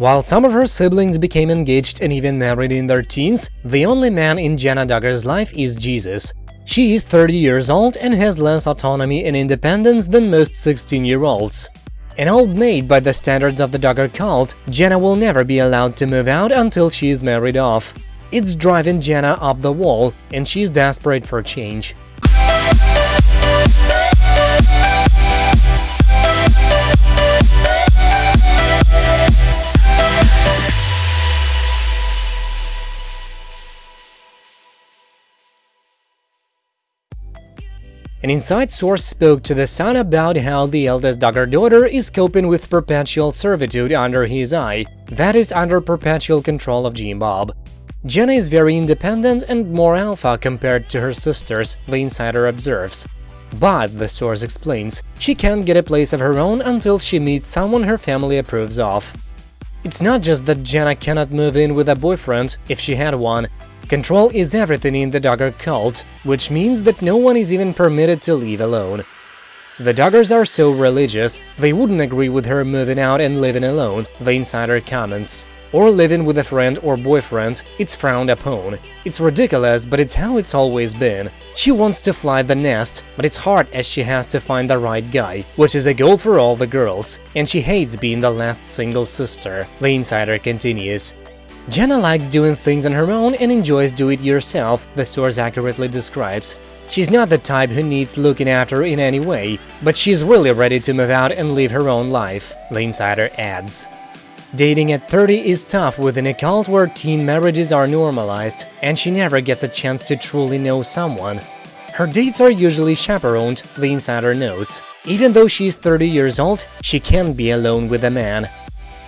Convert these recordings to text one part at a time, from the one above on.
While some of her siblings became engaged and even married in their teens, the only man in Jana Duggar's life is Jesus. She is 30 years old and has less autonomy and independence than most 16-year-olds. An old maid by the standards of the Duggar cult, Jana will never be allowed to move out until she is married off. It's driving Jana up the wall, and she's desperate for change. An inside source spoke to The Sun about how the eldest daughter is coping with perpetual servitude under his eye, that is, under perpetual control of Jim Bob. Jana is very independent and more alpha compared to her sisters, the insider observes. But, the source explains, she can't get a place of her own until she meets someone her family approves of. It's not just that Jana cannot move in with a boyfriend, if she had one, Control is everything in the Duggar cult, which means that no one is even permitted to leave alone. The Duggars are so religious, they wouldn't agree with her moving out and living alone, the insider comments. Or living with a friend or boyfriend, it's frowned upon. It's ridiculous, but it's how it's always been. She wants to fly the nest, but it's hard as she has to find the right guy, which is a goal for all the girls, and she hates being the last single sister, the insider continues. Jana likes doing things on her own and enjoys do-it-yourself, the source accurately describes. She's not the type who needs looking after in any way, but she's really ready to move out and live her own life, the insider adds. Dating at 30 is tough within a cult where teen marriages are normalized, and she never gets a chance to truly know someone. Her dates are usually chaperoned, the insider notes. Even though she's 30 years old, she can't be alone with a man,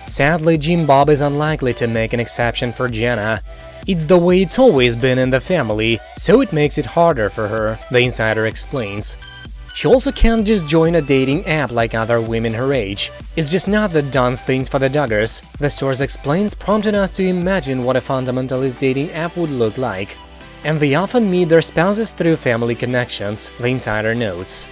Sadly, Jim Bob is unlikely to make an exception for Jana. It's the way it's always been in the family, so it makes it harder for her, the insider explains. She also can't just join a dating app like other women her age. It's just not the done things for the Duggars, the source explains, prompting us to imagine what a fundamentalist dating app would look like. And they often meet their spouses through family connections, the insider notes.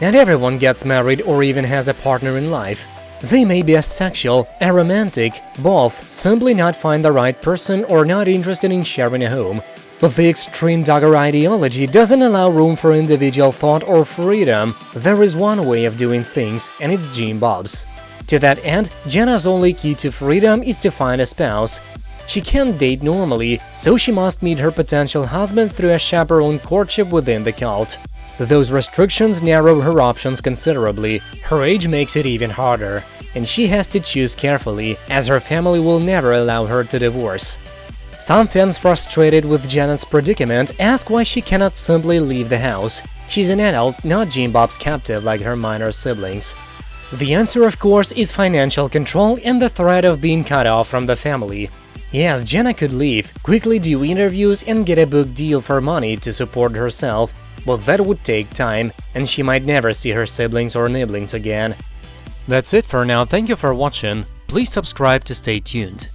Not everyone gets married or even has a partner in life, they may be asexual, aromantic, both, simply not find the right person or not interested in sharing a home. But the extreme Duggar ideology doesn't allow room for individual thought or freedom. There is one way of doing things, and it's Jim Bob's. To that end, Jana's only key to freedom is to find a spouse. She can't date normally, so she must meet her potential husband through a chaperone courtship within the cult. Those restrictions narrow her options considerably, her age makes it even harder, and she has to choose carefully, as her family will never allow her to divorce. Some fans frustrated with Jana's predicament ask why she cannot simply leave the house. She's an adult, not Jim Bob's captive like her minor siblings. The answer, of course, is financial control and the threat of being cut off from the family. Yes, Jana could leave, quickly do interviews and get a book deal for money to support herself, but that would take time, and she might never see her siblings or nibblings again. That's it for now, thank you for watching, please subscribe to stay tuned.